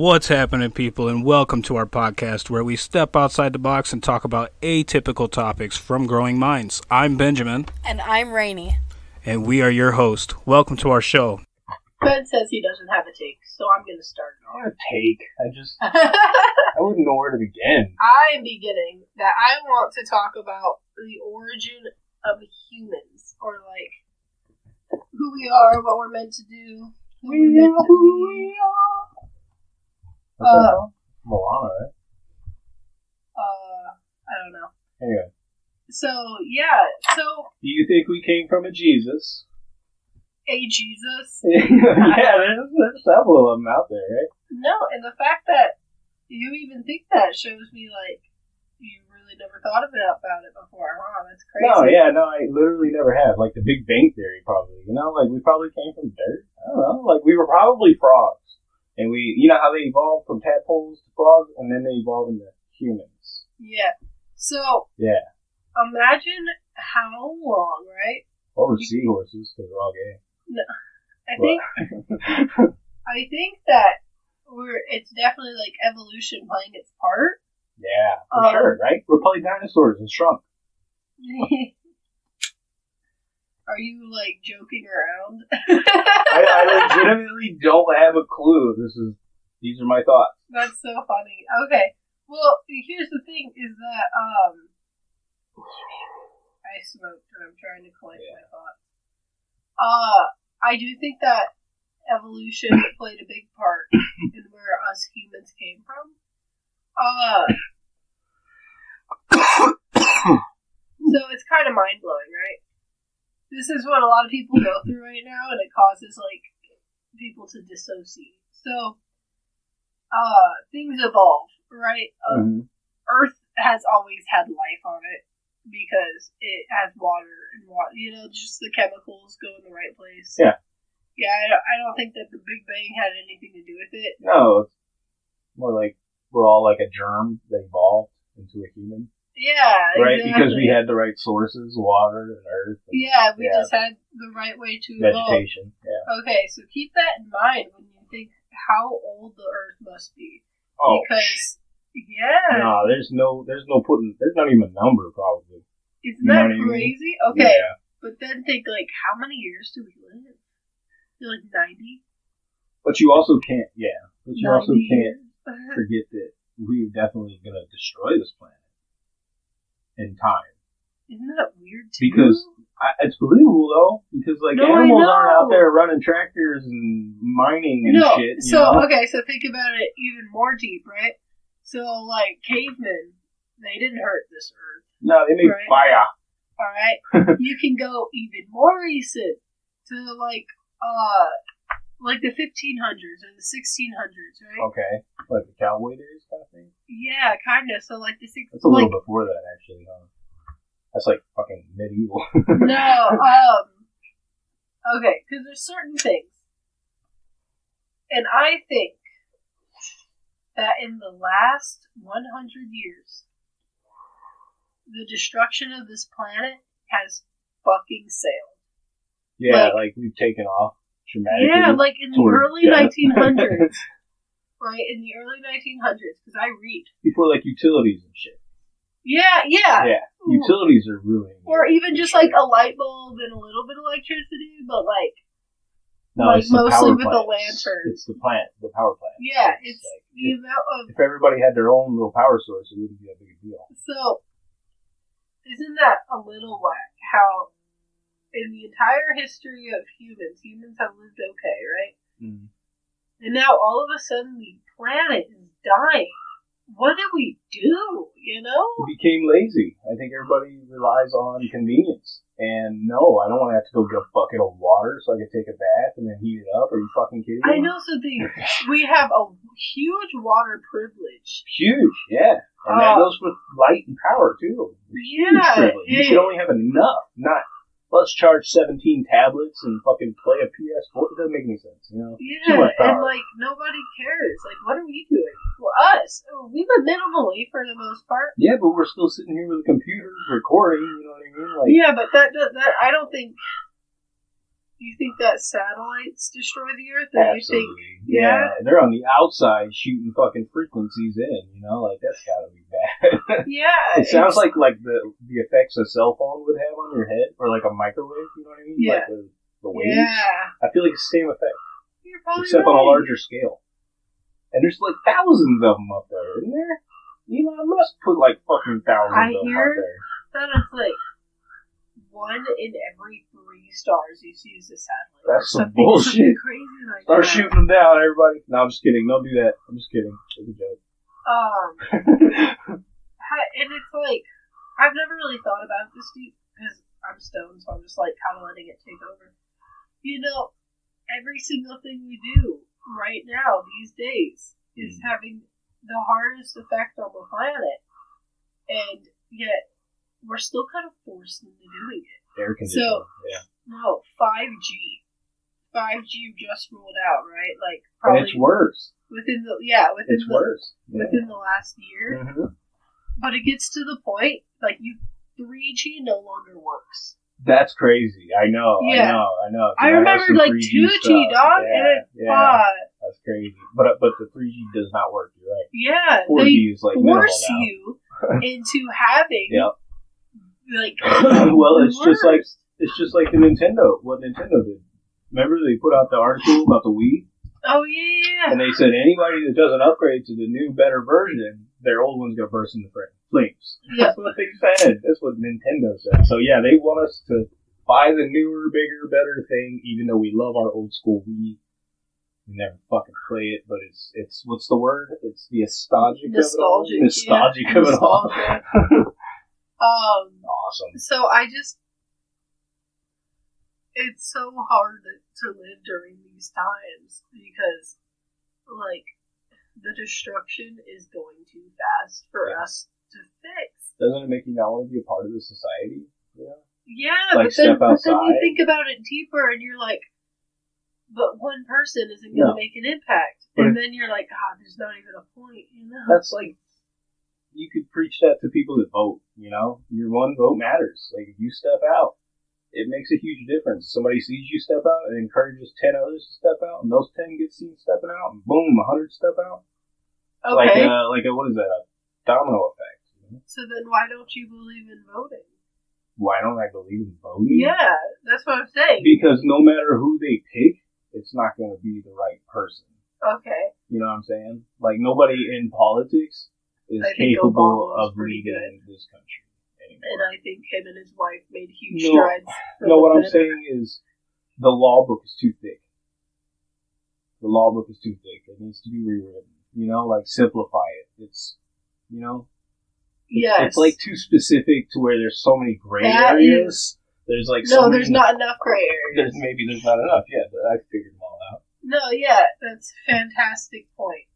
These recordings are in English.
What's happening, people, and welcome to our podcast where we step outside the box and talk about atypical topics from growing minds. I'm Benjamin, And I'm Rainy. and we are your host. Welcome to our show. Ben says he doesn't have a take, so I'm going to start I want to take. I just. I wouldn't know where to begin. I'm beginning that I want to talk about the origin of humans, or like who we are, what we're meant to do, who we're meant to be. What's Uh, that? Moana, right? Uh, I don't know. Anyway, So yeah, so do you think we came from a Jesus? a Jesus. yeah, there's, there's several of them out there, right? No, and the fact that you even think that shows me like you really never thought about about it before. Huh? That's crazy. No, yeah, no, I literally never have. Like the Big Bang Theory, probably. You know, like we probably came from dirt. I don't know. Like we were probably frogs, and we, you know, how they evolved from tadpoles to frogs, and then they evolved into humans. Yeah. So Yeah, imagine how long, right? or seahorses because we're all gay. No, I think I think that we're it's definitely like evolution playing its part. yeah, for Um, sure, right? We're probably dinosaurs and shrunk. Are you like joking around? I, I legitimately don't have a clue. This is these are my thoughts. That's so funny. Okay. Well, here's the thing: is that um, I smoked and I'm trying to collect my thoughts. Uh, I do think that evolution played a big part in where us humans came from. Uh, so it's kind of mind blowing, right? This is what a lot of people go through right now, and it causes like people to dissociate. So, uh, things evolve, right? Uh, Mhm. Earth has always had life on it because it has water and water. You know, just the chemicals go in the right place. Yeah. Yeah, I don't, I don't think that the Big Bang had anything to do with it. No, it's more like we're all like a germ that evolved into a human, Yeah, right? exactly. Because we had the right sources, water and earth, and Yeah, we Yeah. just had the right way to evolve. vegetation. Yeah. Okay, so keep that in mind when you think how old the Earth must be. Oh, because yeah, no, there's no, there's no putting, there's not even a number probably. isn't you that what I mean? crazy? Okay, Yeah. but then think like how many years do we live? You're like ninety. But you also can't, yeah. But you also can't forget that we're definitely gonna destroy this planet in time. Isn't that weird too? Because I, it's believable though, because like No, animals aren't out there running tractors and mining and no, shit. You so know? okay, so think about it even more deep, right? So like cavemen, they didn't hurt this Earth. no, they made Right. fire. All right, you can go even more recent to like uh like the 1500s or the 1600s, right? Okay, like the cowboy days kind of thing. Yeah, kind of. So like the six. That's a little like, before that, actually. Huh? That's like fucking medieval. no, um, okay, because there's certain things, and I think that in the last 100 years, the destruction of this planet has fucking sailed. yeah, Like- like, we've taken off dramatically. Yeah, like in the early death. 1900s, right? In the early 1900s, because I read. before like utilities and shit. Yeah, yeah. Yeah, utilities are ruining. Or it, even just like a light bulb and a little bit of electricity, but like no, like it's mostly with the plants. lanterns. It's the plant, the power plant. Yeah, it's like, the if, amount of if everybody had their own little power source, it wouldn't be a big deal. so. Isn't that a little whack? How in the entire history of humans, humans have lived okay, right? Mm. And now all of a sudden the planet is dying. What do we do? You know? We became lazy. I think everybody relies on convenience. And no, I don't want to have to go get a bucket of water so I can take a bath and then heat it up. Are you fucking kidding me? I know So something. We have a huge water privilege. Huge, yeah. And that Uh, goes with light and power too. Huge Yeah, privilege. You it- should only have enough, not let's charge 17 tablets and fucking play a PS4. It doesn't make any sense, you know? Yeah, and like nobody cares. Like, what are we doing? For us, oh, we live minimally for the most part. Yeah, but we're still sitting here with a computer recording, you know what I mean? Like, Yeah, but that that, that I don't think You think that satellites destroy the Earth, or you think Absolutely. yeah? They're on the outside shooting fucking frequencies in, you know, like that's gotta be bad. Yeah, it sounds like like the the effects a cell phone would have on your head, or like a microwave, you know what I mean? Yeah. Like the, the waves. yeah. I feel like it's the same effect, except on a larger scale. And there's like thousands of them up there, isn't there? Elon Musk put like fucking thousands I of them hear- up there. That is like one in every three stars you see is a satellite. That's some bullshit. Crazy like Start that. shooting them down, everybody. No, I'm just kidding. Don't do that. I'm just kidding. It's a joke. Um, and it's like I've never really thought about this deep because I'm stoned, so I'm just like kind of letting it take over. You know, every single thing we do right now these days is Mm. having the hardest effect on the planet, and yet we're still kind of forced into doing it. Air conditioning. So- yeah. No, 5G. 5G just rolled out, right? Like And it's worse. within the yeah within It's the worse. Yeah. within the last year. Mhm. But it gets to the point like you 3G no longer works. That's crazy. I know. Yeah. I know. I know. I remember some like 2G stuff. dog Yeah, and it yeah, uh, That's crazy. But uh, but the 3G does not work. You're right. yeah 4G they is like force you into having Yep. Like well, the it's just like it's just like the Nintendo. What Nintendo did. Remember they put out the article about the Wii, oh yeah and they said anybody that doesn't upgrade to the new, better version, their old one's gonna burst into fl- flames. yeah That's what they said. That's what Nintendo said. So yeah, they want us to buy the newer, bigger, better thing, even though we love our old school Wii. We never fucking play it, but it's it's what's the word? It's the nostalgic nostalgic of it all. Nostalgic yeah. of it all. Um awesome. So I just, it's so hard to live during these times because, like, the destruction is going too fast for Yeah. us to fix. Doesn't it make you not want to be a part of the society? Yeah. Yeah, Like, but then, step but then you think about it deeper, and you're like, but one person isn't going to No. make an impact, But and then you're like, God, there's not even a point, you know? That's like you could preach that to people that vote. You know, your one vote matters. Like if you step out, it makes a huge difference. Somebody sees you step out and encourages ten others to step out, and those ten get seen stepping out, and boom, a hundred step out. Like okay. uh, like a, what is that? A domino effect. you know? so then why don't you believe in voting? Why don't I believe in voting? Yeah, that's what I'm saying. Because no matter who they pick, it's not going to be the right person. Okay. You know what I'm saying? Like nobody in politics is capable of leading this country And. I think him and his wife made huge No. strides. No, what I'm saying is the law book is too thick. The law book is too thick. It needs to be rewritten. You know, like simplify it. It's, you know, Yes. it's like too specific to where there's so many gray That areas. There's like no, so there's not enough gray areas. There's maybe there's not enough Yeah, but I figured them all out. No, yeah, that's a fantastic point.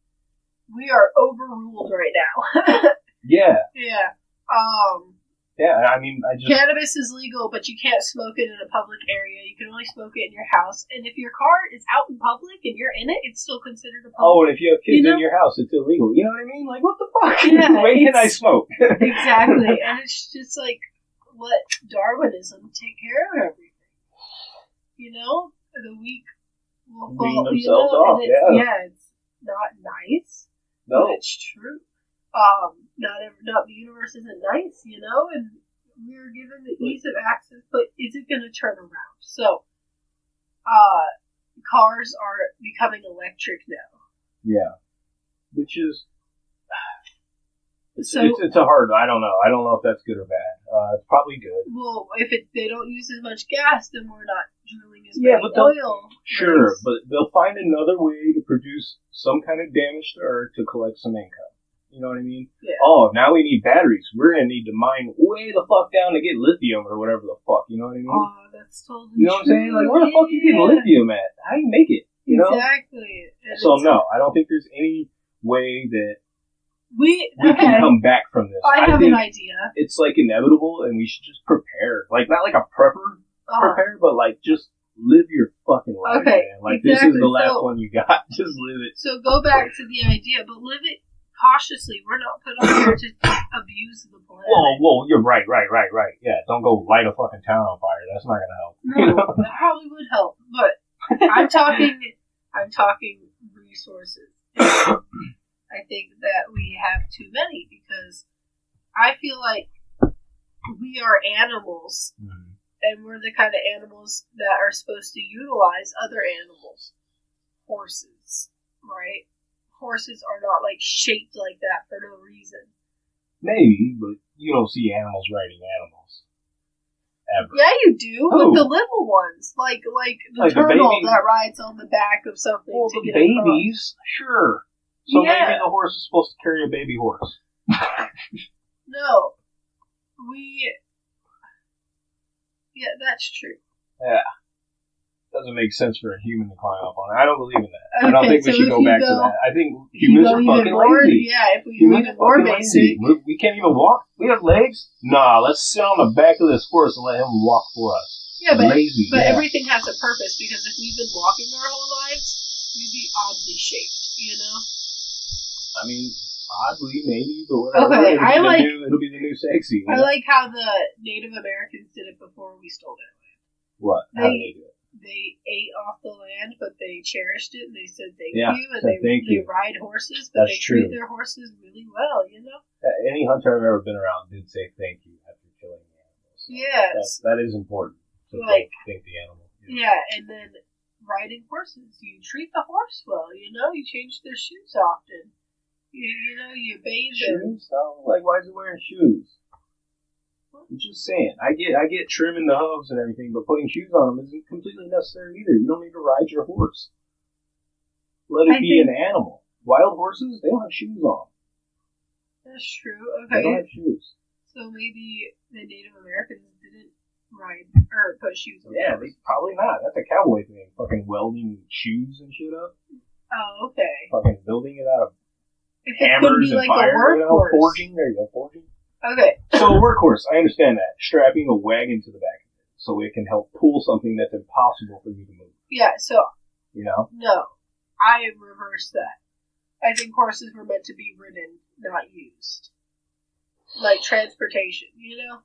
We are overruled right now. Yeah, yeah. Um, yeah. I mean, I just cannabis is legal, but you can't smoke it in a public area. You can only smoke it in your house. And if your car is out in public and you're in it, it's still considered a Oh, and if you have kids You know- in your house, it's illegal. You know what I mean? Like, what the fuck? Yeah, When can I smoke? exactly. And it's just like let Darwinism take care of everything. You know, the weak will fall. You themselves know, off, and it's, yeah. yeah, it's not nice, no. it's true. Um, not every, not the universe isn't nice, you know, and we're given the ease of access, but is it going to turn around? So, uh, cars are becoming electric now. Yeah. Which is. It's, So- it's, it's a hard. I don't know. I don't know if that's good or bad. Uh, it's probably good. Well, if it, they don't use as much gas, then we're not drilling as Yeah, but oil. Sure, rigs. but they'll find another way to produce some kind of damage to Earth to collect some income. You know what I mean? Yeah. Oh, now we need batteries. We're gonna need to mine way the fuck down to get lithium or whatever the fuck. You know what I mean? Oh, that's totally you know what I'm saying? true. Like, where the fuck you getting lithium at? How you make it? You know? Exactly. And So no, I don't think there's any way that we we okay. can come back from this. I have an idea. it's like inevitable, and we should just prepare. Like not like a prepper prepare, but like just live your fucking life, Okay, man. Like this is the last So- one you got. just live it. so go back to the idea, but live it cautiously. We're not put on here to abuse the planet. Whoa, whoa, you're right, right, right, right. Yeah, don't go light a fucking town on fire. That's not gonna help. No, that probably would help, but I'm talking. I'm talking resources. I think that we have too many because I feel like we are animals, Mhm. And we're the kind of animals that are supposed to utilize other animals. Horses, right? Horses are not like shaped like that for no reason. Maybe, but you don't see animals riding animals. Ever. Yeah, you do Who? with the little ones, like like the Like turtle that rides on the back of something Well, to the babies, sure. So Yeah. maybe the horse is supposed to carry a baby horse. No, we. Yeah, that's true. Yeah. Doesn't make sense for a human to climb up on. it. I don't believe in that. I don't Okay, think we should go back to that. I think humans are fucking more, lazy. yeah, if we go Humans are more lazy. We, we can't even walk. We have legs. Nah, let's sit on the back of this horse and let him walk for us. yeah, but lazy. but yeah. everything has a purpose because if we've been walking our whole lives, we'd be oddly shaped, you know. I mean, oddly, maybe, but whatever. Okay, it'll, I be the like- new, it'll be the new sexy. I know? like how the Native Americans did it before we stole their land. what? How they- they do it? They ate off the land, but they cherished it and they said thank Yeah, you, and they thank they you. ride horses, but That's they treat their horses really well, you know. Any hunter I've ever been around did say thank you after killing the animals. Yes. That, that is important. To Like- thank, thank the animal. Yeah, and then riding horses, you treat the horse well. You know, you change their shoes often. You, you know, you bathe. Shoes though? Like why is he wearing shoes? I'm just saying. I get I get trimming the hooves and everything, but putting shoes on them isn't completely necessary either. You don't need to ride your horse. Let it I be think- an animal. Wild horses, they don't have shoes on. That's true. Okay. They don't have shoes. so maybe the Native Americans didn't ride or put shoes on. Yeah, they probably not. That's a cowboy thing. Fucking welding shoes and shit up. Oh, okay. Fucking building it out of If it could hammers be and like fire. a You know, forging. There you go, forging. Okay. So a workhorse, I understand that. Strapping a wagon to the back of it so it can help pull something that's impossible for you to move. Yeah. So You know? no, I reverse that. I think horses were meant to be ridden, not used, like transportation. You know.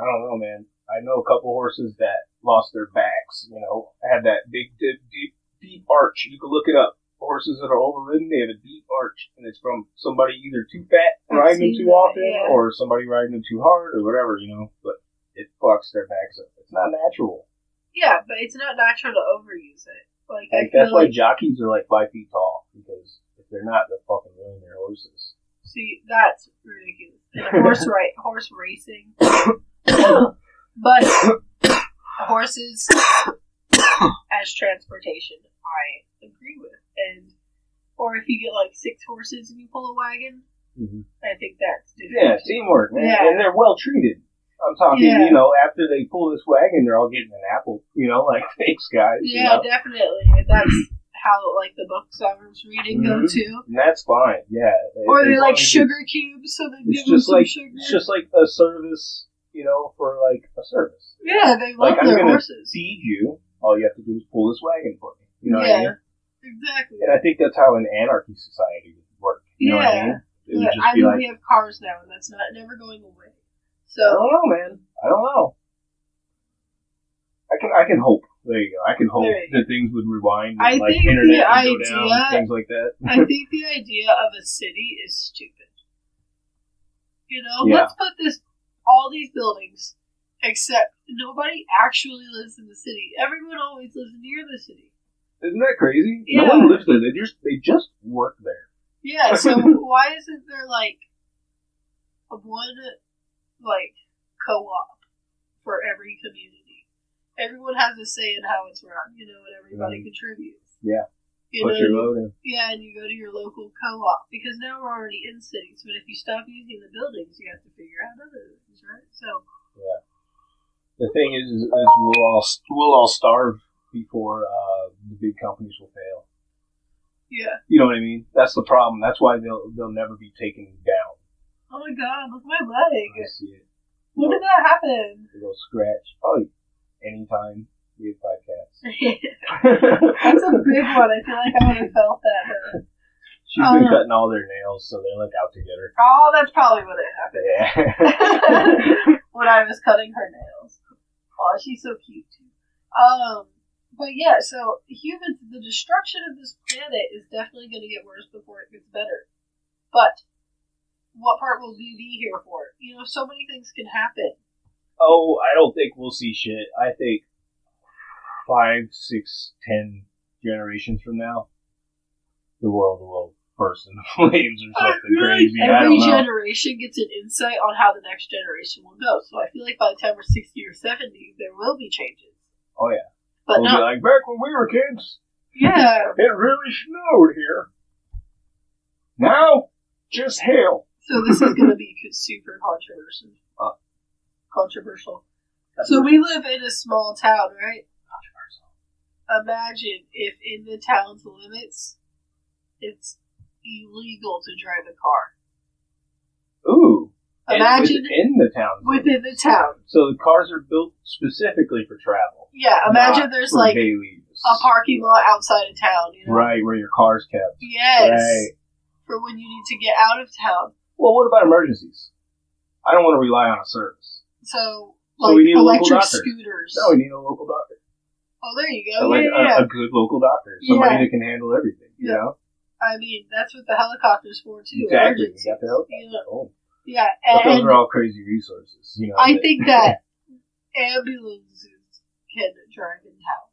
I don't know, man. I know a couple horses that lost their backs, you know, had that big, deep, deep, deep arch. You can look it up. Horses that are overridden, they have a deep arch, and it's from somebody either too fat riding them too that, often, yeah. or somebody riding them too hard, or whatever, you know. But it fucks their backs up. It's not natural. Yeah, but it's not natural to overuse it. Like, Like that's why like jockeys are like five feet tall because if they're not, they're fucking ruining their horses. see that's ridiculous. And horse right horse racing, but horses as transportation, I agree with. And or if you get like six horses and you pull a wagon, Mm-hmm. I think that's different. Yeah, teamwork, man, Yeah. and they're well treated. I'm talking, Yeah. you know, after they pull this wagon, they're all getting an apple, you know, like thanks guys. you Yeah, know? definitely. That's how like the books I was reading go Mhm. too. And that's fine, yeah. Or they like sugar cubes, so they give them just some like sugar. it's just like a service, you know, for like a service. yeah, they love like their horses. feed you. All you have to do is pull this wagon for me. You know what I Yeah. mean? Exactly. And I think that's how an anarchy society would work. You know what I Yeah. mean? It just I know like, we have cars now, and that's not never going away. So I don't know, man. I don't know. I can I can hope. There you go. I can hope you that things would rewind and I like think the go down, idea- things like that. I think the idea of a city is stupid. You know, Yeah. let's put this all these buildings, except nobody actually lives in the city. Everyone always lives near the city. Isn't that crazy? Yeah. No one lives there. They just they just work there. Yeah, so why isn't there like a one like co-op for every community? Everyone has a say in how it's run, you know, and everybody mm-hmm. contributes. Yeah. You Put know, your you- load in. yeah, and you go to your local co-op because now we're already in cities. But if you stop using the buildings, you have to figure out other things, right? So The thing is, is, is we'll all we'll all starve before uh, the big companies will fail. yeah. You know what I mean? That's the problem. That's why they'll they'll never be taken down. Oh my god, look at my I leg. see it. When did that happen? Go scratch. Oh, anytime we have five That's a big one. I feel like I would have felt that. She's been yeah. cutting all their nails, so they're like out her. Oh, that's probably what it happened. Yeah. when I was cutting her nails. Oh, she's so cute too. Um, but yeah, so humans, the destruction of this planet is definitely going to get worse before it gets better. But what part will we be here for? You know, so many things can happen. oh, I don't think we'll see shit. I think five, six, ten generations from now, the world will burst into flames or something like crazy. Every generation gets an insight on how the next generation will go. So I feel like by the time we're sixty or seventy, there will be changes. Oh, yeah. But We'll not be like, back when we were kids, yeah. it really snowed here. Now, just hail. So this is going to be super controversial. Uh. controversial. So we live in a small town, right? Imagine if in the town's limits, it's illegal to drive a car. Ooh. Imagine within the town. within the town. So the cars are built specifically for travel. Yeah, imagine there's like dailies. a parking lot outside of town. You know? Right, where your car's kept. Yes. Right. For when you need to get out of town. Well, what about emergencies? I don't want to rely on a service. So, So like we need a local electric doctor. scooters. No, we need a local doctor. oh, there you go. like yeah, a, yeah. a good local doctor. Somebody Yeah. that can handle everything, you Yeah. know? I mean, that's what the helicopter's for too. Exactly. You got the help. you know? Oh. Yeah, But those are all crazy resources, you know. I that- think that ambulances can drive in town,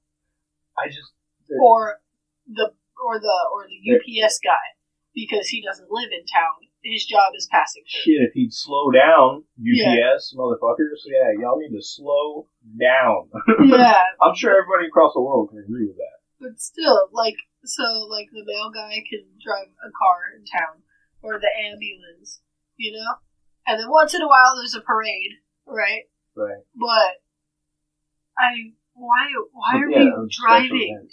I just or the or the or the UPS guy because he doesn't live in town. His job is passing through. shit if he'd slow down, Yeah. UPS motherfuckers. Yeah, y'all need to slow down. yeah, I'm sure everybody across the world can agree with that. but still, like so, like the mail guy can drive a car in town, or the ambulance, you know. And then once in a while, there's a parade, right? Right. But I why why are yeah, we driving?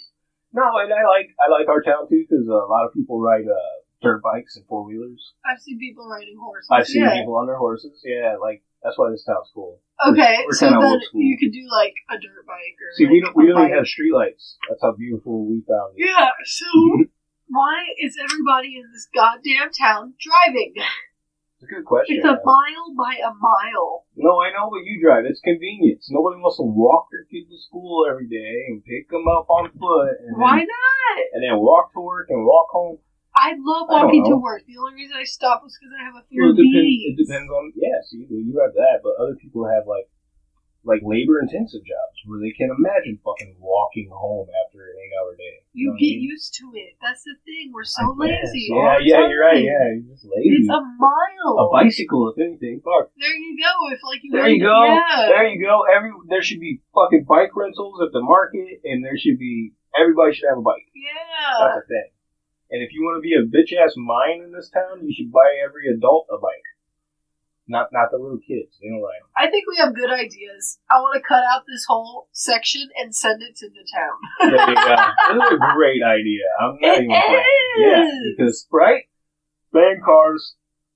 No, and I like I like our town too because a lot of people ride uh, dirt bikes and four wheelers. I've seen people riding horses. I've seen yeah. people on their horses. Yeah, like that's why this town's cool. Okay, We're so then you could do like a dirt bike or See, like we don't we don't even have streetlights. That's how beautiful we found it. Yeah, so why is everybody in this goddamn town driving? It's a good question. It's a mile by a mile. No, I know, but you drive. It's convenience. Nobody wants to walk their kid to school every day and pick them up on foot and Why then, not? and then walk to work and walk home. I love I walking to work. The only reason I stopped was because I have a fear Well, of it depends. bees. It depends on yeah. See, well, you have that, but other people have like like labor intensive jobs where they can't imagine fucking walking home after an eight hour day. You know what I get mean? used to it. That's the thing. We're so I lazy. all Yeah, yeah, you're right. Yeah, you're just lazy. It's a mile. a bicycle, if anything. Fuck. There you go. If like you There you go. Yeah. There you go. Every there should be fucking bike rentals at the market, and there should be everybody should have a bike. yeah. That's a thing. And if you want to be a bitch ass mine in this town, you should buy every adult a bike. Not not the little kids. They don't ride 'em. I think we have good ideas. I want to cut out this whole section and send it to the town. There you go. This is a great idea. I'm not It even playing. Yeah, because right, ban cars,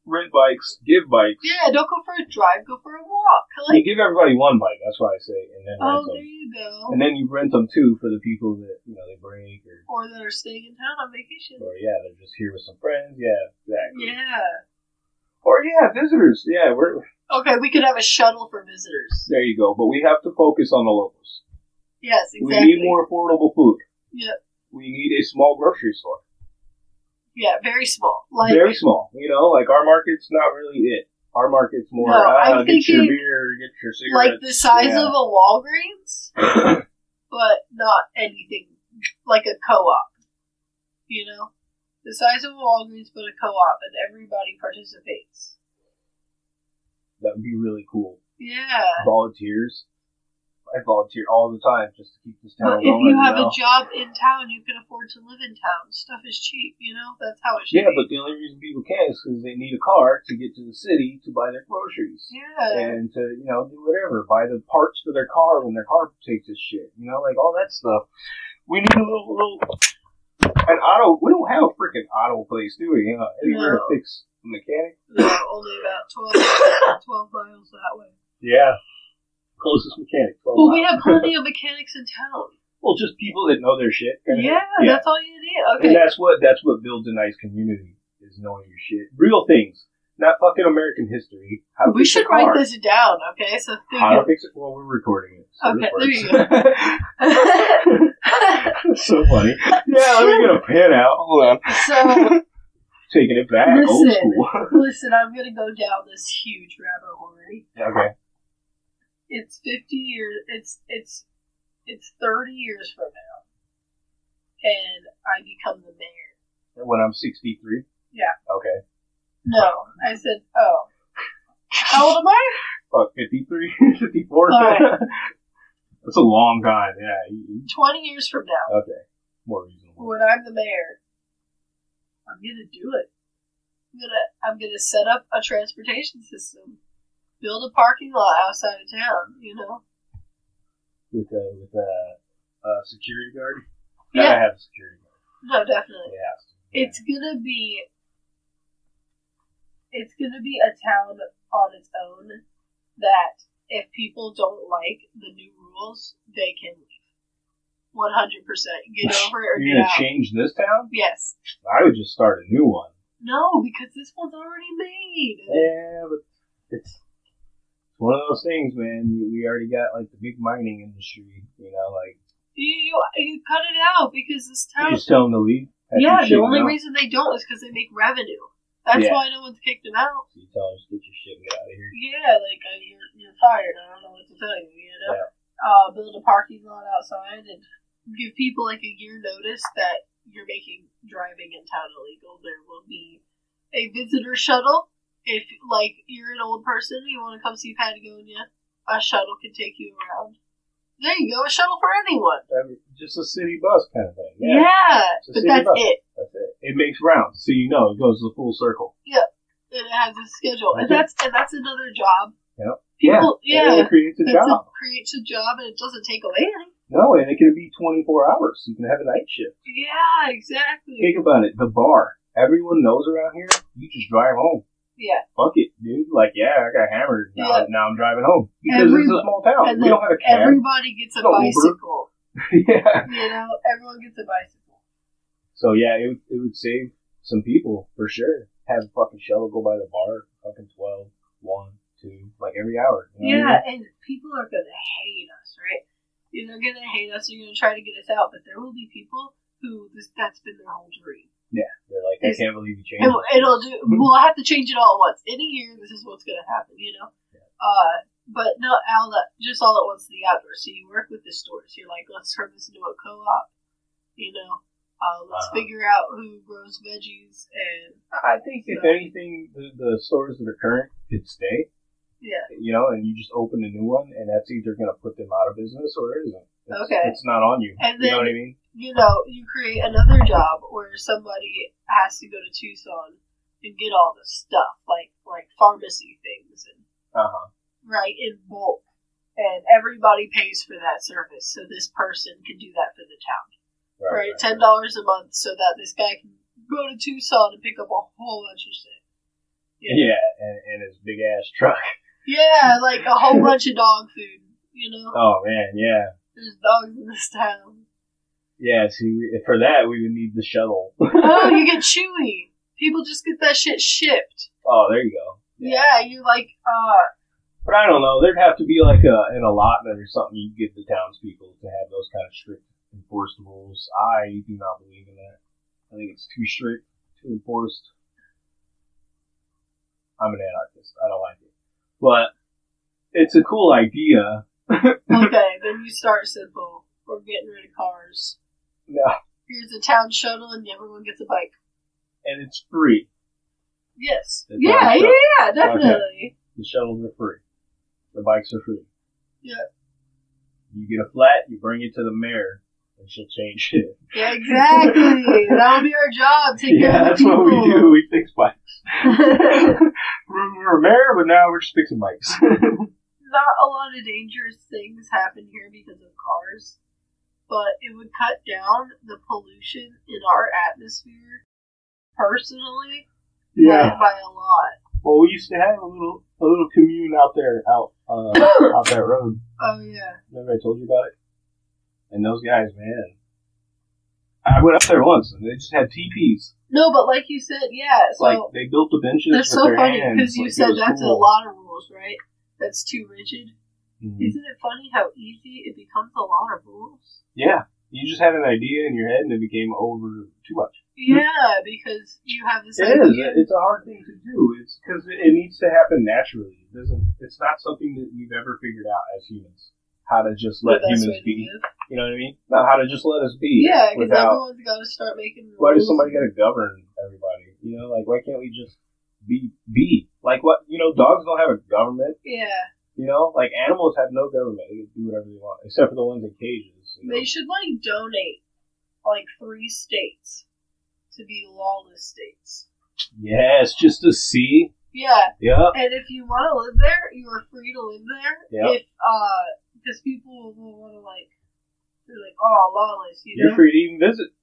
rent bikes, give bikes. Yeah, don't go for a drive, go for a walk. You give everybody one bike. That's what I say, and then oh, rent there them. you go. And then you rent them too for the people that you know they break or Or that are staying in town on vacation. or yeah they're just here with some friends. Yeah, exactly. Yeah. Or yeah, visitors. Yeah, we're Okay, we could have a shuttle for visitors. there. You go. But we have to focus on the locals. Yes, exactly. We need more affordable food. Yeah. We need a small grocery store. Yeah, very small. Like, Very small. You know, like our market's not really it. Our market's more, No, ah, I'm get your thinking beer, get your like the size yeah. of a Walgreens, but not anything like a co-op. You know, the size of a Walgreens, but a co-op, and everybody participates. that would be really cool. Yeah. Volunteers. I volunteer all the time just to keep this town But if you have know? a job in town, you can afford to live in town. Stuff is cheap, you know? That's how it should be Yeah, be. but the only reason people can't is because they need a car to get to the city to buy their groceries. yeah. And to, you know, do whatever. Buy the parts for their car when their car takes its shit. You know, like all that stuff. We need a little, little, an auto, we don't have a freaking auto place, do we? You know, anywhere to No. fix a mechanic? No, only about 12, 12 miles that way. Yeah. Closest mechanic. 12 Well, we have plenty of mechanics in town. well, just people that know their shit. Yeah, that's all you need. Okay. And that's what that's what builds a nice community is knowing your shit. Real things, not fucking American history. We should write this down, okay? So think How to fix it? Well, we're recording it. So Okay, there you works. so funny. Yeah, let me get a pen out. Hold on. so Taking it back, old Listen. school. listen, I'm gonna go down this huge rabbit hole. Okay. It's 50 years. It's it's it's 30 years from now, and I become the mayor. When I'm 63. Yeah. Okay. No, I said, oh, how old am I? Fuck, 53, 54. Alright. That's a long time. Yeah. 20 years from now, Okay. More reasonable. when I'm the mayor, I'm gonna do it. I'm gonna I'm gonna set up a transportation system, build a parking lot outside of town. You know. With a with a, a security guard. Yeah. Gotta have a security guard. No, definitely. It has. It's gonna be. It's gonna be a town on its own that if people don't like the new rules, they can leave. One hundred percent. Get over it or You're get gonna out. change this town? Yes. I would just start a new one. No, because this one's already made. Yeah, but it's it's one of those things, man. We, we already got like the big mining industry. You know, like You, you you cut it out because this you town. just tell them to leave. Yeah, the only out. reason they don't is because they make revenue. That's Yeah. why no one's kicked them out. So you tell them get your shit and get out of here. Yeah, like uh, you're you're fired. I don't know what to tell you. You know, Yeah. uh, build a parking lot outside and give people like a year notice that you're making driving in town illegal. There will be a visitor shuttle. If like you're an old person, you want to come see Patagonia, a shuttle can take you around. There you go, a shuttle for anyone. Just a city bus kind of thing. Yeah, Yeah, but that's bus. it. That's it. It makes rounds, so you know it goes the full circle. Yeah, and it has a schedule, and Okay. that's and that's another job. Yep. People, yeah, yeah, it creates a that's job. a, creates a job, and it doesn't take away any. No, and it can be 24 hours. You can have a night shift. Yeah, exactly. Think about it. The bar. Everyone knows around here. You just drive home. Yeah, Fuck it, dude. Like, yeah, I got hammered. Now, Yeah. now I'm driving home. Because it's a small town. and We don't have a cab. everybody gets a bicycle. yeah. You know, everyone gets a bicycle. So, yeah, it, would- it would save some people, for sure. Have a fucking shuttle go by the bar. Fucking 12, 1, 2, like every hour. you know what I Yeah, and people are gonna hate us, right? Yeah, They're gonna hate us. They're gonna try to get us out, but there will be people who this, that's been their whole dream. Mean? They're like, I can't believe you changed it. it'll do. We'll have to change it all at once. In a year, this is what's gonna happen. You know. Yeah. Uh, but not all that. Just all at once to the outdoors. So you work with the stores. You're like, let's turn this into a co-op. You know. Uh, let's Uh-huh. figure out who grows veggies and I think if anything, the, the stores that are current could stay, yeah. you know, and you just open a new one, and that's either going to put them out of business or it isn't. It's, Okay. It's not on you. And you know what I mean? you know, you create another job where somebody has to go to Tucson and get all the stuff, like like pharmacy things, and Uh huh. right in bulk, and everybody pays for that service, so this person can do that for the town, right? Ten dollars a month, so that this guy can go to Tucson and pick up a whole bunch of shit. Know? Yeah, and, and his big ass truck. yeah, like a whole bunch of dog food. You know, Oh man, yeah, there's dogs in this town. yeah. See, we- for that we would need the shuttle. Oh, you get Chewy. People just get that shit shipped. oh, there you go. Yeah, you like uh But I don't know. There'd have to be like a, an allotment or something you give the townspeople to have those kind of strict enforced rules. I do not believe in that. I think it's too strict, too enforced. I'm an anarchist. I don't like it. But it's a cool idea. okay, then you start simple. We're getting rid of cars. No, Here's a town shuttle and everyone gets a bike. and it's free. Yes. The yeah, yeah, yeah, definitely. The shuttles are free. The bikes are free. Yeah. You get a flat, you bring it to the mayor, and she'll change it. Yeah, exactly. That'll be our job. Take yeah, care of that's what we do. We fix bikes. we're, we're a mayor, but now we're just fixing bikes. Not a lot of dangerous things happen here because of cars, but it would cut down the pollution in our atmosphere personally yeah. by a lot. Well, we used to have a little a little commune out there, out uh, out that road. Oh yeah. Remember I told you about it? And those guys, man, I went up there once and they just had teepees. No, but like you said, yeah. So like they built the benches that's so funny because you like, said that's a lot of rules, right? That's too rigid. Mhm. Isn't it funny how easy it becomes a lot of rules? Yeah, you just had an idea in your head and it became over too much. Yeah, because you have this It is. idea. It's a hard thing to do. It's because it it needs to happen naturally. It doesn't. It's not something that we've ever figured out as humans. How to just let humans be. You know what I mean? Not how to just let us be. Yeah, because everyone's got to start making rules. Why does somebody got to govern everybody? You know, like why can't we just be be like what? You know, dogs don't have a government. Yeah, You know, like animals have no government. They can do whatever they want, except for the ones in cages. You know? they should like donate like three states to be lawless states. Yes, just to see. Yeah, Yeah. and if you want to live there, you are free to live there. Yeah. If uh, because people will want to like, they're like, oh, lawless, you You're know. free to even visit.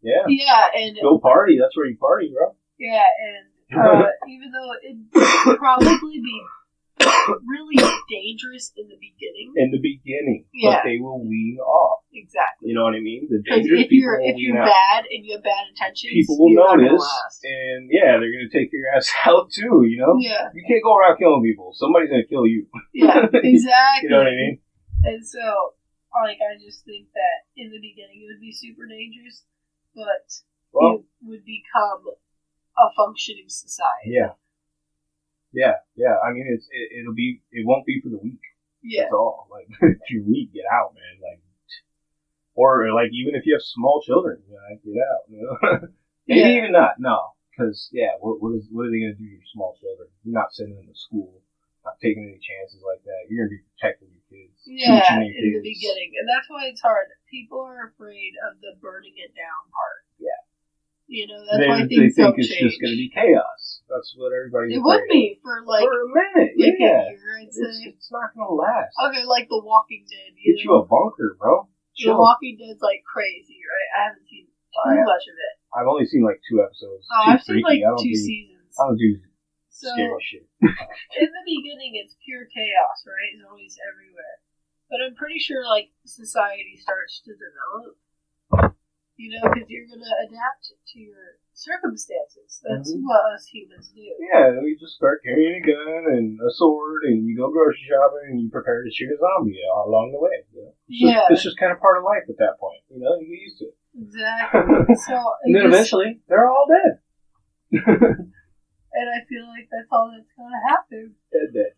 Yeah. Yeah, and Go party. That's where you party, bro. yeah, and uh, even though it'd probably be really dangerous in the beginning, In the beginning, Yeah. but they will wean off. exactly. You know what I mean? The dangerous if people you're if you're out. bad and you have bad intentions, people will you're not gonna notice, and yeah, they're gonna take your ass out too. You know, Yeah, you can't go around killing people. Somebody's gonna kill you. yeah, exactly. You know what I mean? And so, like, I just think that in the beginning it would be super dangerous, but Well, it would become a functioning society. yeah, yeah, yeah. I mean, it's it, it'll be it won't be for the weak. Yeah, That's all. Like if you're weak, get out, man. Like, or like even if you have small children, you know, get out. You know? Maybe Yeah. even not. No, because yeah, what what is what are they gonna do to your small children? You're not sending them to school, not taking any chances like that. You're gonna be protecting your kids, yeah, your in the beginning, and that's why it's hard. People are afraid of the burning it down part. You know that's They, why they think it's change. just gonna be chaos. That's what everybody's. it would be for like for a minute. like yeah, a year, I'd it's, say. it's not gonna last. Okay, like The Walking Dead. You Get know? you a bunker, bro. The Walking Dead's like crazy, right? I haven't seen too I- much of it. I've only seen like two episodes. Oh, I've seen like two do, seasons. I don't do So scary shit. in the beginning, it's pure chaos, right? It's always everywhere. But I'm pretty sure like society starts to develop. You know, because you're gonna adapt to your circumstances. That's Mhm. what us humans do. Yeah, we just start carrying a gun and a sword, and you go grocery shopping, and you prepare to shoot a zombie along the way. You know? It's just- Yeah. it's just kind of part of life at that point. You know, you get used to it. Exactly. So and then eventually, they're all dead. and I feel like that's all that's gonna happen. dead, dead.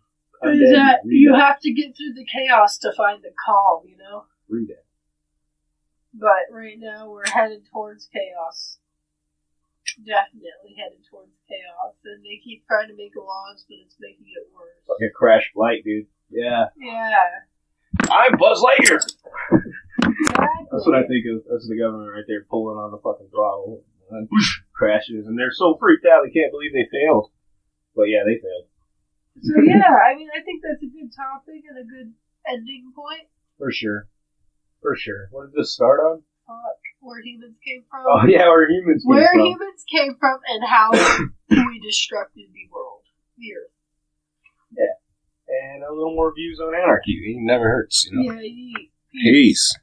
Is that you have to get through the chaos to find the calm, you know? re-dead. But right now we're headed towards chaos. Definitely headed towards chaos. And they keep trying to make laws, but it's making it worse. Like a crash flight, dude. Yeah. Yeah. I'm Buzz Lightyear. Exactly. That's what I think of. That's the government right there pulling on the fucking throttle. And whoosh, crashes, and they're so freaked out they can't believe they failed. But yeah, they failed. So yeah, I mean I think that's a good topic and a good ending point. For sure. For sure. What did this start on? Fuck. Where humans came from. Oh yeah, where humans came where from. humans came from and how we destructed the world. The earth. and a little more views on anarchy. It never hurts, you know. Yeah, ye- Peace.